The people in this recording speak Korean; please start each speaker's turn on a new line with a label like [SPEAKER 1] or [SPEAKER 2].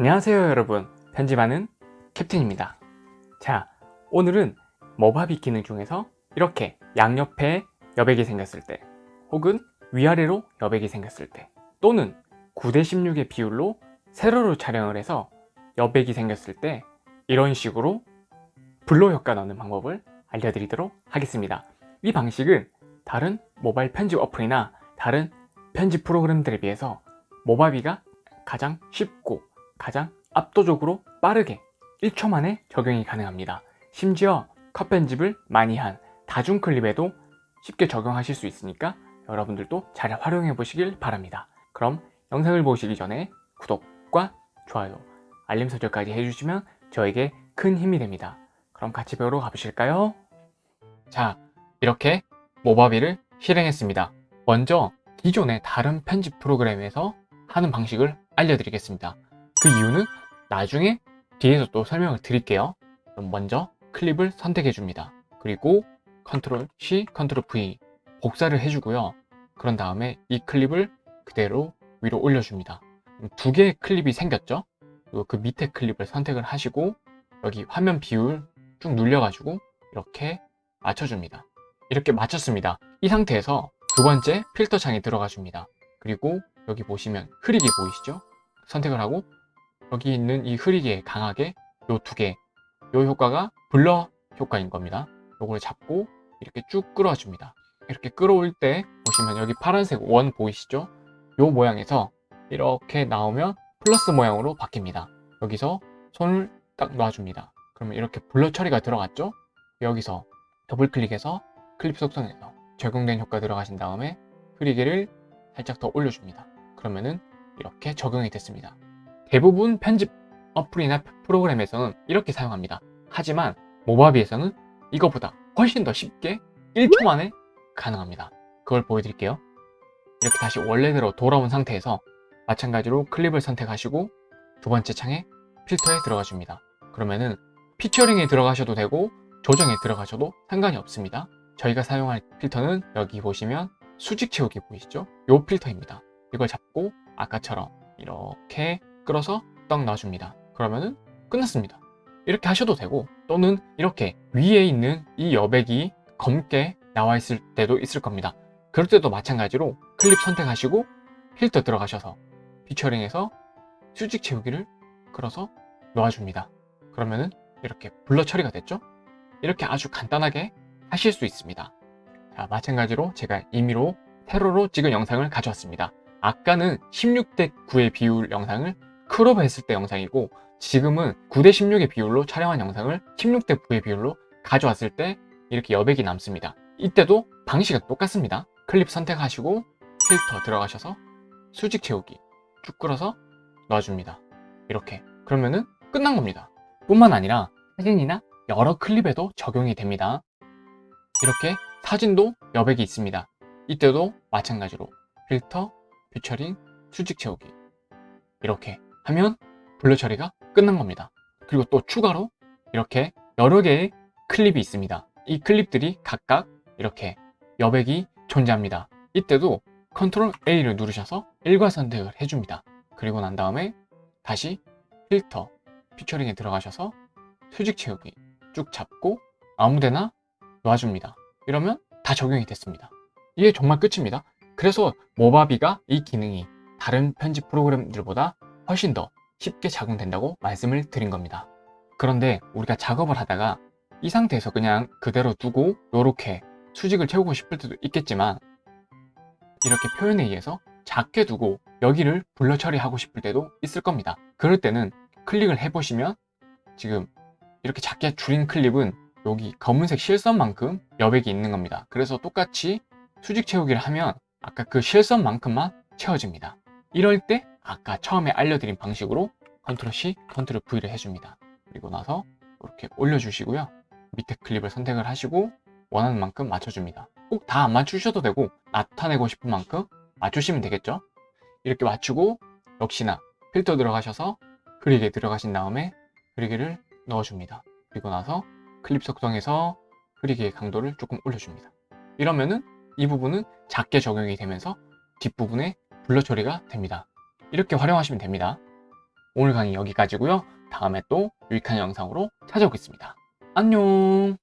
[SPEAKER 1] 안녕하세요 여러분. 편집하는 캡틴입니다. 자 오늘은 머바비 기능 중에서 이렇게 양옆에 여백이 생겼을 때 혹은 위아래로 여백이 생겼을 때 또는 9대 16의 비율로 세로로 촬영을 해서 여백이 생겼을 때 이런 식으로 블로 효과 넣는 방법을 알려드리도록 하겠습니다. 이 방식은 다른 모바일 편집 어플이나 다른 편집 프로그램들에 비해서 모바비가 가장 쉽고 가장 압도적으로 빠르게 1초 만에 적용이 가능합니다. 심지어 컷 편집을 많이 한 다중 클립에도 쉽게 적용하실 수 있으니까 여러분들도 잘 활용해 보시길 바랍니다. 그럼 영상을 보시기 전에 구독과 좋아요 알림 설정까지 해주시면 저에게 큰 힘이 됩니다. 그럼 같이 배우러 가보실까요? 자 이렇게 Movavi를 실행했습니다. 먼저 기존의 다른 편집 프로그램에서 하는 방식을 알려드리겠습니다 그 이유는 나중에 뒤에서 또 설명을 드릴게요. 그럼 먼저 클립을 선택해 줍니다. 그리고 control C, control V 복사를 해주고요. 그런 다음에 이 클립을 그대로 위로 올려줍니다. 두 개의 클립이 생겼죠? 그 밑에 클립을 선택을 하시고 여기 화면 비율 쭉 눌려가지고 이렇게 맞춰줍니다. 이렇게 맞췄습니다. 이 상태에서 두 번째 필터 창에 들어가 줍니다. 그리고 여기 보시면 흐리게 보이시죠? 선택을 하고 여기 있는 이 흐리게 강하게 요 두 개. 요 효과가 블러 효과인 겁니다. 요걸 잡고 이렇게 쭉 끌어줍니다. 이렇게 끌어올 때 보시면 여기 파란색 원 보이시죠? 요 모양에서 이렇게 나오면 플러스 모양으로 바뀝니다. 여기서 손을 딱 놔줍니다. 그러면 이렇게 blur 처리가 들어갔죠? 여기서 더블 클릭해서 클립 속성에서 적용된 효과 들어가신 다음에 흐리게를 살짝 더 올려줍니다. 그러면은 이렇게 적용이 됐습니다 대부분 편집 어플이나 프로그램에서는 이렇게 사용합니다. 하지만 Movavi에서는 이거보다 훨씬 더 쉽게 1초 만에 가능합니다. 그걸 보여드릴게요. 이렇게 다시 원래대로 돌아온 상태에서 마찬가지로 클립을 선택하시고 두 번째 창에 필터에 들어가 줍니다. 그러면은 피처링에 들어가셔도 되고 조정에 들어가셔도 상관이 없습니다. 저희가 사용할 필터는 여기 보시면 수직 채우기 보이시죠? 이 필터입니다. 이걸 잡고 아까처럼 이렇게 끌어서 떡 놔줍니다. 그러면은 끝났습니다. 이렇게 하셔도 되고 또는 이렇게 위에 있는 이 여백이 검게 나와 있을 때도 있을 겁니다. 그럴 때도 마찬가지로 클립 선택하시고 필터 들어가셔서 featuring에서 수직 채우기를 끌어서 놓아줍니다. 그러면은 이렇게 blur 처리가 됐죠? 이렇게 아주 간단하게 하실 수 있습니다. 자 마찬가지로 제가 임의로 세로로 찍은 영상을 가져왔습니다. 아까는 16대 9의 비율 영상을 crop 했을 때 영상이고 지금은 9대 16의 비율로 촬영한 영상을 16대 9의 비율로 가져왔을 때 이렇게 여백이 남습니다. 이때도 방식은 똑같습니다. 클립 선택하시고 필터 들어가셔서 수직 채우기 쭉 끌어서 놔줍니다. 이렇게. 그러면은 끝난 겁니다. 뿐만 아니라 사진이나 여러 클립에도 적용이 됩니다. 이렇게 사진도 여백이 있습니다. 이때도 마찬가지로 필터, 퓨처링, 수직 채우기. 이렇게 하면 blur 처리가 끝난 겁니다. 그리고 또 추가로 이렇게 여러 개의 클립이 있습니다. 이 클립들이 각각 이렇게 여백이 존재합니다. 이때도 control A를 누르셔서 일괄 선택을 해줍니다. 그리고 난 다음에 다시 필터, featuring에 들어가셔서 수직 채우기 쭉 잡고 아무데나 놔줍니다. 이러면 다 적용이 됐습니다. 이게 정말 끝입니다. 그래서 Movavi가 이 기능이 다른 편집 프로그램들보다 훨씬 더 쉽게 적용된다고 말씀을 드린 겁니다. 그런데 우리가 작업을 하다가 이 상태에서 그냥 그대로 두고 이렇게 수직을 채우고 싶을 때도 있겠지만 이렇게 표현에 의해서 작게 두고 여기를 블러 처리하고 싶을 때도 있을 겁니다. 그럴 때는 클릭을 해보시면 지금 이렇게 작게 줄인 클립은 여기 검은색 실선만큼 여백이 있는 겁니다. 그래서 똑같이 수직 채우기를 하면 아까 그 실선만큼만 채워집니다. 이럴 때 아까 처음에 알려드린 방식으로 control C, control V를 해줍니다. 그리고 나서 이렇게 올려주시고요. 밑에 클립을 선택을 하시고 원하는 만큼 맞춰줍니다. 꼭 다 안 맞추셔도 되고 나타내고 싶은 만큼 맞추시면 되겠죠? 이렇게 맞추고 역시나 필터 들어가셔서 흐리게 들어가신 다음에 흐리게를 넣어줍니다. 그리고 나서 클립 속성에서 흐리게의 강도를 조금 올려줍니다. 이러면은 이 부분은 작게 적용이 되면서 뒷부분에 블러 처리가 됩니다 이렇게 활용하시면 됩니다. 오늘 강의 여기까지고요. 다음에 또 유익한 영상으로 찾아오겠습니다. 안녕